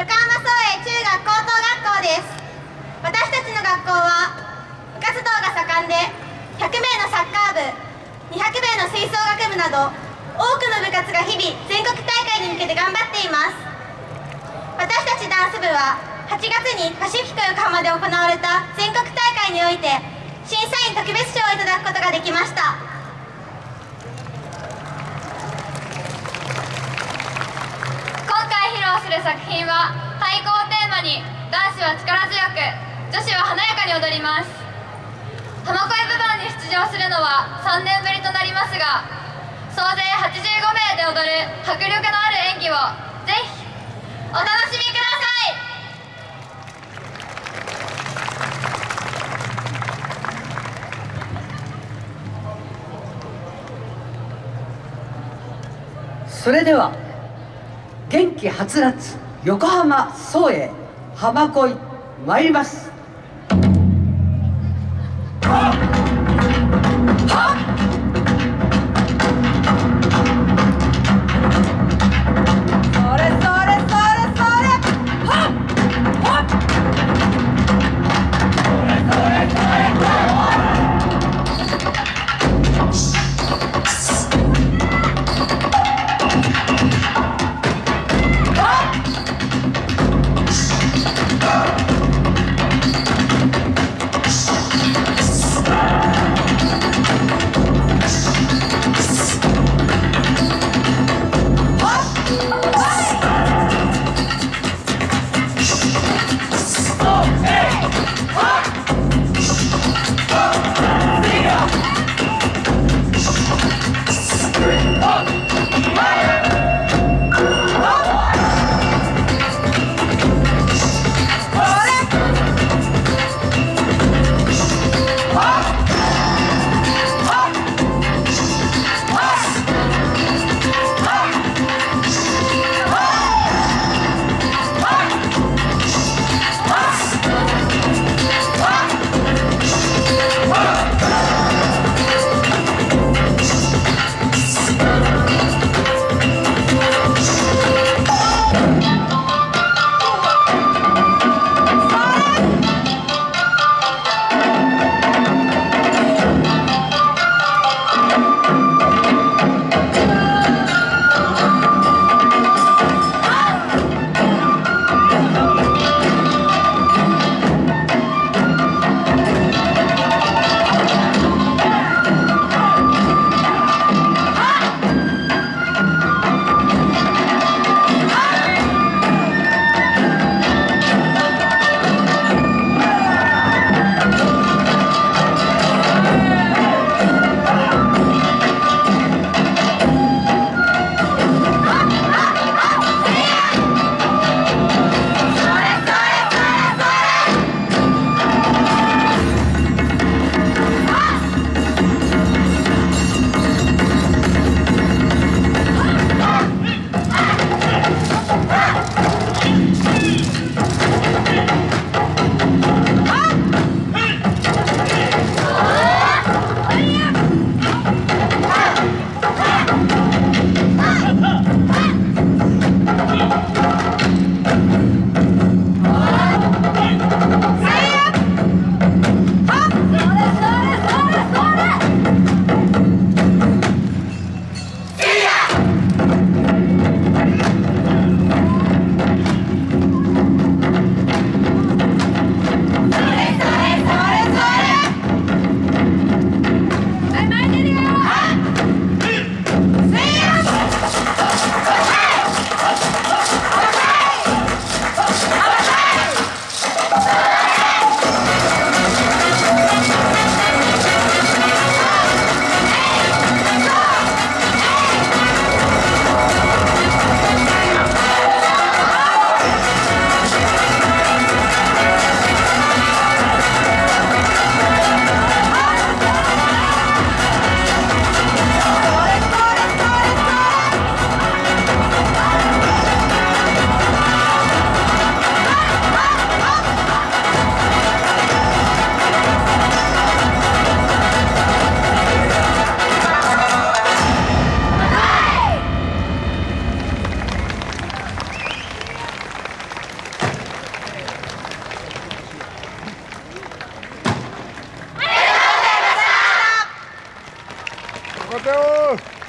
横浜総営中学高等学校です。私たちの学校は部活動が盛んで100名のサッカー部200名の吹奏楽部など多くの部活が日々全国大会に向けて頑張っています。私たちダンス部は8月にパシフィコ横浜で行われた全国大会において審査員特別賞をいただくことができました。する作品は太鼓をテーマに男子は力強く女子は華やかに踊ります。浜越部門に出場するのは3年ぶりとなりますが総勢85名で踊る迫力のある演技をぜひお楽しみください。それでは元気はつらつ横浜総営浜恋参ります。Mateus!